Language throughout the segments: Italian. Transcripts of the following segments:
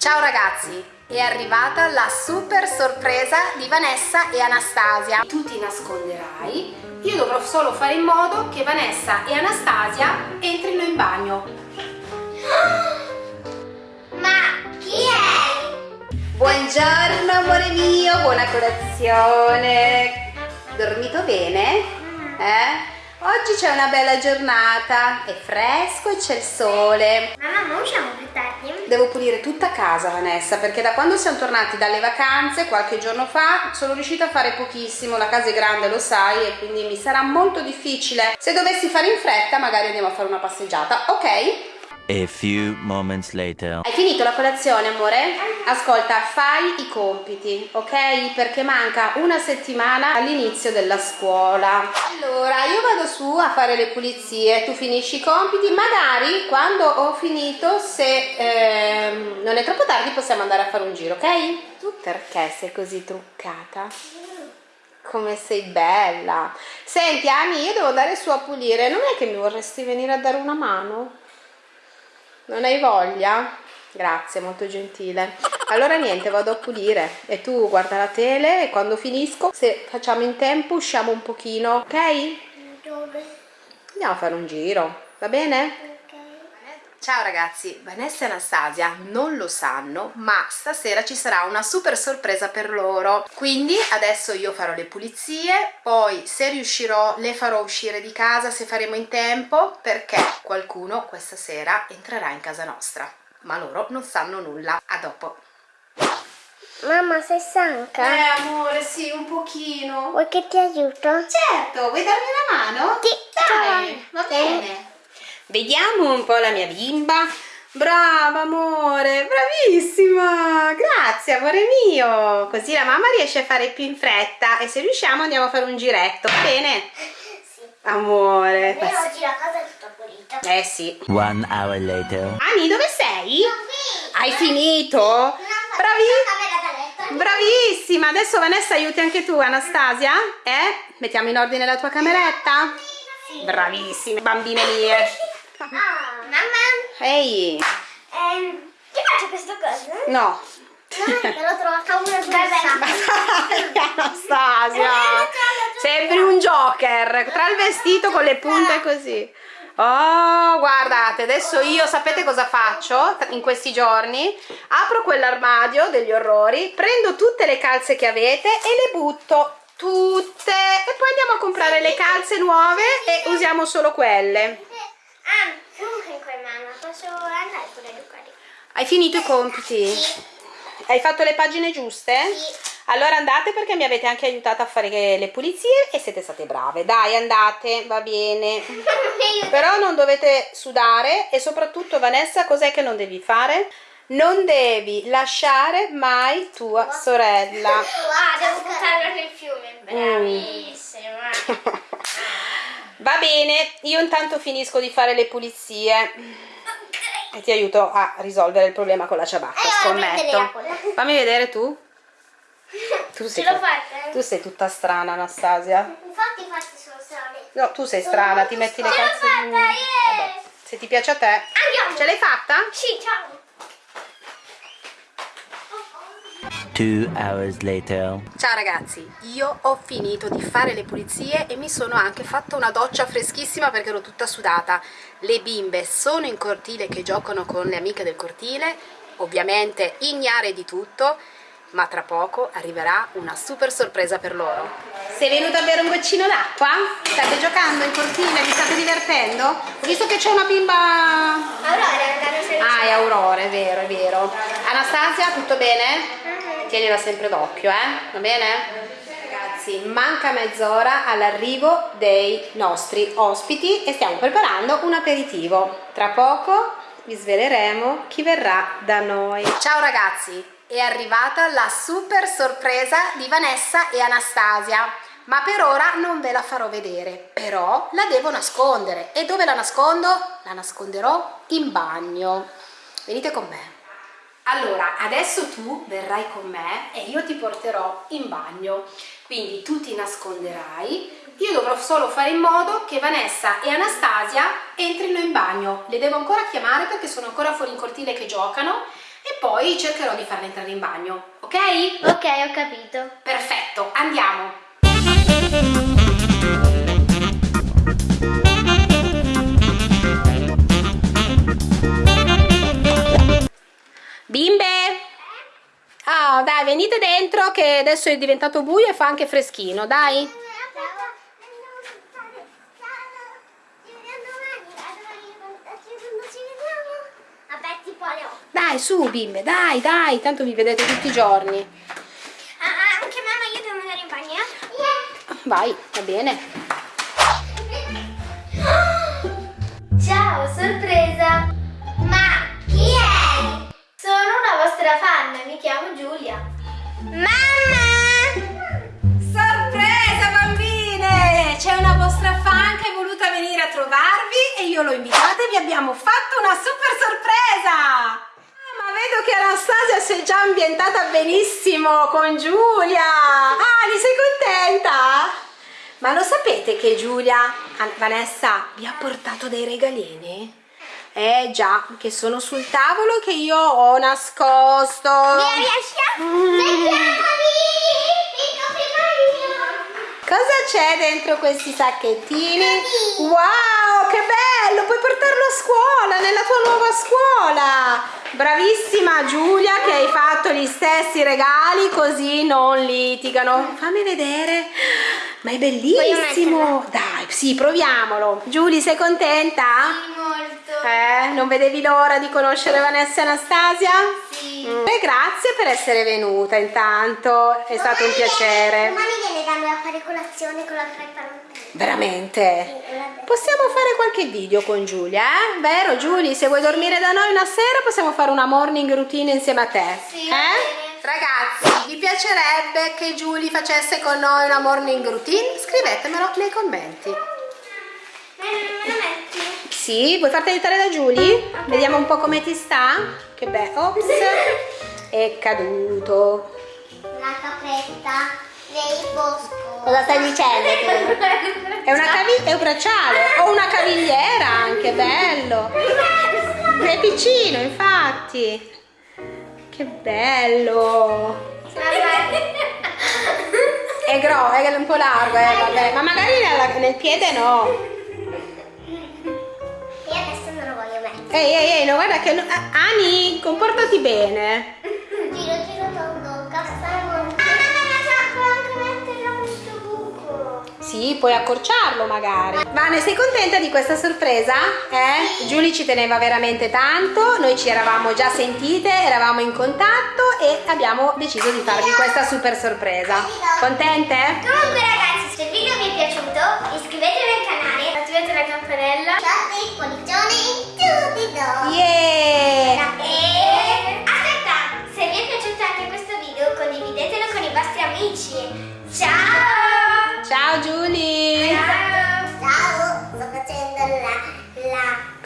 Ciao ragazzi, è arrivata la super sorpresa di Vanessa e Anastasia. Tu ti nasconderai, io dovrò solo fare in modo che Vanessa e Anastasia entrino in bagno. Ma chi è? Buongiorno amore mio, buona colazione. Dormito bene? Eh? Oggi c'è una bella giornata, è fresco e c'è il sole. Mamma, non usciamo più tardi? Devo pulire tutta casa Vanessa perché da quando siamo tornati dalle vacanze qualche giorno fa sono riuscita a fare pochissimo, la casa è grande lo sai e quindi mi sarà molto difficile. Se dovessi fare in fretta magari andiamo a fare una passeggiata, ok? A few moments later. Hai finito la colazione, amore? Ascolta, fai i compiti, ok? Perché manca una settimana all'inizio della scuola. Allora, io vado su a fare le pulizie, tu finisci i compiti, magari quando ho finito, se ehm, non è troppo tardi, possiamo andare a fare un giro, ok? Tu perché sei così truccata? Come sei bella! Senti, Ani, io devo andare su a pulire, non è che mi vorresti venire a dare una mano? Non hai voglia? Grazie, molto gentile. Allora niente, vado a pulire e tu guarda la tele e quando finisco, se facciamo in tempo, usciamo un pochino, ok? Dove? Andiamo a fare un giro, va bene? Ciao ragazzi, Vanessa e Anastasia non lo sanno, ma stasera ci sarà una super sorpresa per loro. Quindi adesso io farò le pulizie, poi se riuscirò le farò uscire di casa se faremo in tempo, perché qualcuno questa sera entrerà in casa nostra. Ma loro non sanno nulla. A dopo. Mamma, sei stanca? Eh amore, sì, un pochino. Vuoi che ti aiuto? Certo, vuoi darmi una mano? Sì, Dai, va bene. Vediamo un po' la mia bimba. Brava amore, bravissima! Grazie amore mio! Così la mamma riesce a fare più in fretta e se riusciamo andiamo a fare un giretto, va bene? Sì. Amore. E oggi la casa è tutta pulita. Eh sì. One hour later. Ani, dove sei? Hai finito? Bravi? da letto. Bravissima! Adesso Vanessa aiuti anche tu, Anastasia? Eh? Mettiamo in ordine la tua cameretta? Sì. Bravissime, bambine mie! Ah, mamma, Ehi! ehm, ti piace questa cosa? No! No, te l'ho trovata una grossa. Anastasia! Sembri un joker tra il vestito con le punte così. Oh, guardate, adesso io sapete cosa faccio in questi giorni? Apro quell'armadio degli orrori, prendo tutte le calze che avete e le butto tutte e poi andiamo a comprare le calze nuove e usiamo solo quelle. Ah, comunque mamma, posso andare pure a giocare? Hai finito i compiti? Hai fatto le pagine giuste? Sì. Allora andate perché mi avete anche aiutato a fare le pulizie e siete state brave. Dai, andate, va bene. Però non dovete sudare e soprattutto Vanessa, cos'è che non devi fare? Non devi lasciare mai tua sorella. Ah, devo buttarla nel fiume. Bravissima. Bene, io intanto finisco di fare le pulizie e ti aiuto a risolvere il problema con la ciabatta, Eh, scommetto. Fammi vedere tu. Tu sei, l'ho fatta? tu sei tutta strana, Anastasia. Infatti, infatti sono strane. No, tu sei strana, ti metti le Ce l'ho calze. fatta, yeah! Se ti piace a te. Andiamo. Ce l'hai fatta? Sì, ciao. Ciao ragazzi, io ho finito di fare le pulizie e mi sono anche fatta una doccia freschissima perché ero tutta sudata. Le bimbe sono in cortile che giocano con le amiche del cortile, ovviamente ignare di tutto, ma tra poco arriverà una super sorpresa per loro. Sei venuta a bere un goccino d'acqua? State giocando in cortile? Vi state divertendo? Ho visto che c'è una bimba... Aurora. Ah, è Aurora, è vero, è vero. Anastasia, tutto bene? Tienila sempre d'occhio, eh? Va bene? Ragazzi, manca mezz'ora all'arrivo dei nostri ospiti e stiamo preparando un aperitivo. Tra poco vi sveleremo chi verrà da noi. Ciao ragazzi, è arrivata la super sorpresa di Vanessa e Anastasia. Ma per ora non ve la farò vedere, però la devo nascondere. E dove la nascondo? La nasconderò in bagno. Venite con me. Allora, adesso tu verrai con me e io ti porterò in bagno. Quindi tu ti nasconderai, io dovrò solo fare in modo che Vanessa e Anastasia entrino in bagno. Le devo ancora chiamare perché sono ancora fuori in cortile che giocano e poi cercherò di farla entrare in bagno, ok? Ok, ho capito. Perfetto, andiamo. Bimbe! Ah, dai, venite dentro che adesso è diventato buio e fa anche freschino, dai. Vabbè, tipo alle 8. Dai, su, bimbe, dai, dai, tanto vi vedete tutti i giorni. Ah, anche mamma, io devo andare in bagno, eh? Vai, va bene. Ciao, sorpresa! Chiamo Giulia. Mamma! Sorpresa bambine! C'è una vostra fan che è voluta venire a trovarvi e io l'ho invitata e vi abbiamo fatto una super sorpresa! Ah, ma vedo che Anastasia si è già ambientata benissimo con Giulia! Ah, sei contenta? Ma lo sapete che Giulia, An- Vanessa, vi ha portato dei regalini? Eh già, che sono sul tavolo che io ho nascosto. Io! Cosa c'è dentro questi sacchettini? Wow, che bello! Puoi portarlo a scuola, nella tua nuova scuola! Bravissima Giulia che hai fatto gli stessi regali così non litigano. Fammi vedere. Ma è bellissimo! Dai, sì, proviamolo. Giulia, sei contenta? Eh, non vedevi l'ora di conoscere Vanessa e Anastasia? Sì. Mm. E grazie per essere venuta intanto, è stato un piacere. Domani viene da noi a fare colazione con la creppa Veramente? Possiamo fare qualche video con Giulia, eh? Vero Giulia? Se vuoi dormire da noi una sera possiamo fare una morning routine insieme a te. Sì, eh? Ragazzi, vi piacerebbe che Giulia facesse con noi una morning routine? Scrivetemelo nei commenti. Sì, vuoi farti aiutare da Giulia? Vediamo un po' come ti sta. Che bello. Ops. È caduto. La capretta dei bosco. Cosa stai dicendo? È una cavi- è un bracciale o una cavigliera anche, bello. È piccino, infatti. Che bello. È grosso, è un po' largo, eh, vabbè. Ma magari nel piede no. Ehi, ehi, ehi, no, guarda che... no- Ani, comportati bene. Giro, giro, tondo. Ah, questo buco. Sì, puoi accorciarlo magari. Vane, sei contenta di questa sorpresa? Eh? Giulia ci teneva veramente tanto, noi ci eravamo già sentite, eravamo in contatto e abbiamo deciso di farvi questa super sorpresa. Contente? Comunque ragazzi,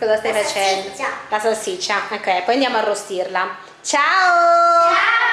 Cosa stai la facendo? salsiccia. La salsiccia. Ok, poi andiamo a arrostirla. Ciao! Ciao!